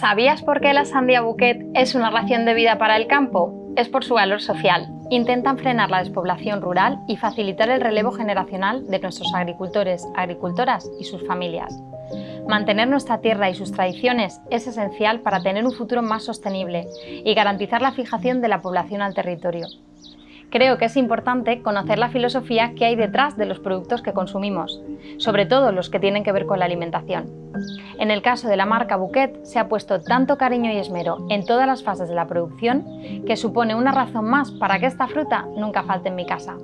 ¿Sabías por qué la sandía bouquet es una ración de vida para el campo? Es por su valor social. Intentan frenar la despoblación rural y facilitar el relevo generacional de nuestros agricultores, agricultoras y sus familias. Mantener nuestra tierra y sus tradiciones es esencial para tener un futuro más sostenible y garantizar la fijación de la población al territorio. Creo que es importante conocer la filosofía que hay detrás de los productos que consumimos, sobre todo los que tienen que ver con la alimentación. En el caso de la marca Bouquet se ha puesto tanto cariño y esmero en todas las fases de la producción que supone una razón más para que esta fruta nunca falte en mi casa.